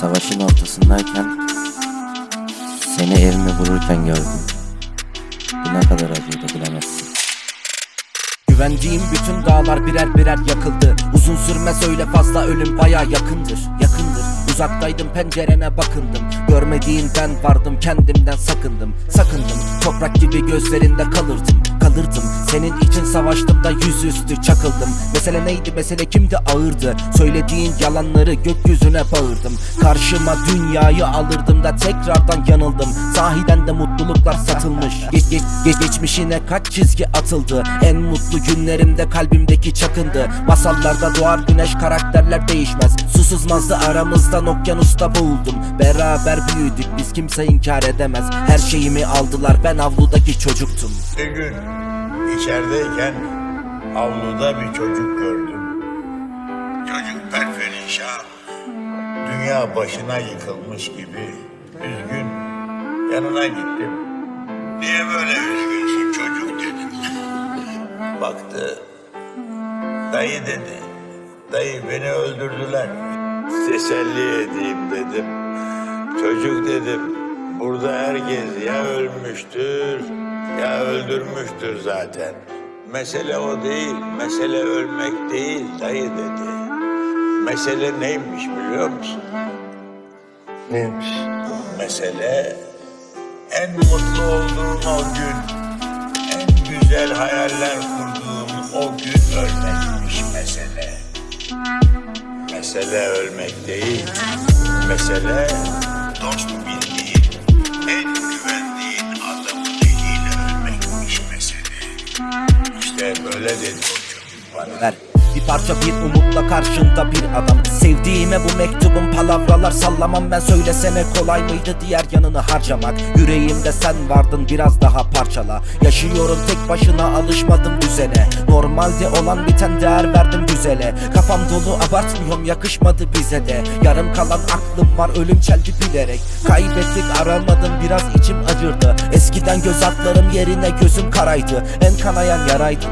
Savaşın ortasındayken seni evime vururken gördüm. Bu ne kadar acıydı bilemezsin. Güvendiğim bütün dağlar birer birer yakıldı. Uzun sürmez öyle fazla ölüm baya yakındır Yakındır. Uzaktaydım pencerene bakındım. Görmediğin ben vardım kendimden sakındım. Sakındım toprak gibi gözlerinde kalırdım Kalırdım. Senin için savaştım da yüzüstü çakıldım. Mesele neydi? Mesele kimdi? Ağırdı. Söylediğin yalanları gökyüzüne bağırdım. Karşıma dünyayı alırdım da tekrardan yanıldım. Sahiden de mutluluklar satılmış. Geç, geç, geç, Geçmişine kaç çizgi atıldı? En mutlu günlerimde kalbimdeki çakındı. Masallarda doğar güneş karakterler değişmez. Su sızmazdı aramızdan okyanusta boğuldum. Beraber büyüdük biz kimse inkar edemez. Her şeyimi aldılar ben avludaki çocuktum. Bir içerideyken avluda bir çocuk gördüm. Çocuk perperişan. Dünya başına yıkılmış gibi üzgün. Yanına gittim. Niye böyle üzgünsün çocuk dedim. Baktı. Dayı dedi. Dayı beni öldürdüler. Teselli edeyim dedim. Çocuk dedim. Burada herkes ya ölmüştür ya öldürmüştür zaten. Mesele o değil. Mesele ölmek değil dayı dedi. Mesele neymiş biliyor musun? Neymiş? Mesele en mutlu olduğum o gün, en güzel hayaller kurduğum o gün ölmekmiş mesele. Mesele ölmek değil, mesele dost bildiğin, böyle dedi o çocuk bana. ver. Bir parça bir umutla karşında bir adam. Sevdiğime bu mektubun palavralar sallamam. Ben söylesene kolay mıydı diğer yanını harcamak? Yüreğimde sen vardın biraz daha parçala. Yaşıyorum tek başına alışmadım düzene. Normalde olan biten değer verdim güzele. Kafam dolu abartmıyorum yakışmadı bize de. Yarım kalan aklım var ölüm çeldi bilerek Kaybettik aramadım biraz içim acırdı. Eskiden göz atlarım yerine gözüm karaydı. En kanayan yaraydı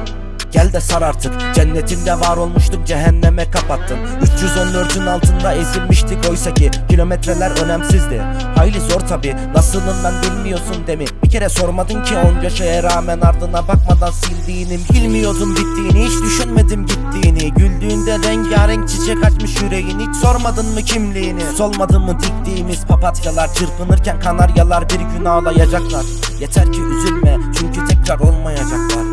Gel de sar artık. Cennetimde var olmuştuk cehenneme kapattın. 314'ün altında ezilmiştik oysa ki Kilometreler önemsizdi. Hayli zor tabi Nasılım ben bilmiyorsun demi Bir kere sormadın ki onca şeye rağmen ardına bakmadan sildiğini Bilmiyordun bittiğini hiç düşünmedim gittiğini. Güldüğünde rengarenk çiçek açmış yüreğin Hiç sormadın mı kimliğini? Solmadı mı diktiğimiz papatyalar? Çırpınırken kanaryalar bir gün ağlayacaklar. Yeter ki üzülme çünkü tekrar olmayacaklar